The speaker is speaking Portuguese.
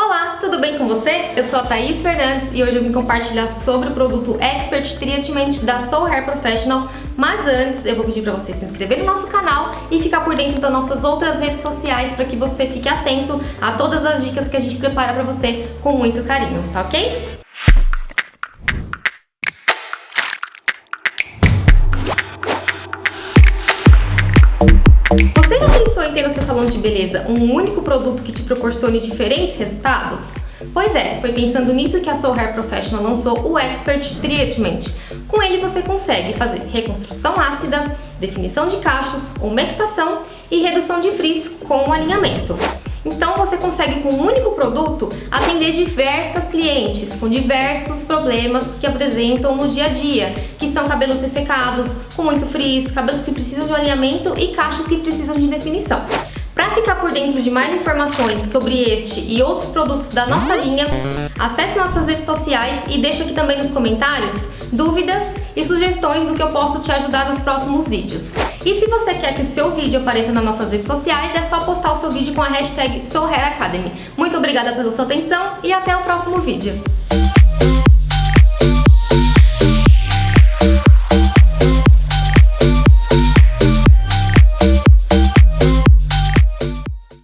Olá, tudo bem com você? Eu sou a Thaís Fernandes e hoje eu vim compartilhar sobre o produto Expert Treatment da Soul Hair Professional, mas antes eu vou pedir para você se inscrever no nosso canal e ficar por dentro das nossas outras redes sociais para que você fique atento a todas as dicas que a gente prepara para você com muito carinho, tá ok? Você já pensou em ter no seu salão de beleza um único produto que te proporcione diferentes resultados? Pois é, foi pensando nisso que a Soul Hair Professional lançou o Expert Treatment. Com ele você consegue fazer reconstrução ácida, definição de cachos, umectação e redução de frizz com alinhamento. Então você consegue com um único produto atender diversas clientes com diversos problemas que apresentam no dia a dia, que são cabelos ressecados, com muito frizz, cabelos que precisam de alinhamento e cachos que precisam de definição. Para ficar por dentro de mais informações sobre este e outros produtos da nossa linha, acesse nossas redes sociais e deixe aqui também nos comentários dúvidas e sugestões do que eu posso te ajudar nos próximos vídeos. E se você quer que seu vídeo apareça nas nossas redes sociais, é só postar o seu vídeo com a hashtag SouHairAcademy. Muito obrigada pela sua atenção e até o próximo vídeo.